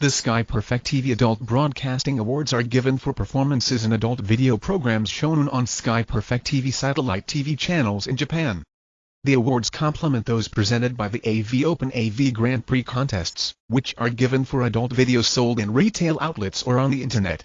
The Sky Perfect TV Adult Broadcasting Awards are given for performances in adult video programs shown on Sky Perfect TV satellite TV channels in Japan. The awards complement those presented by the AV Open AV Grand Prix contests, which are given for adult videos sold in retail outlets or on the internet.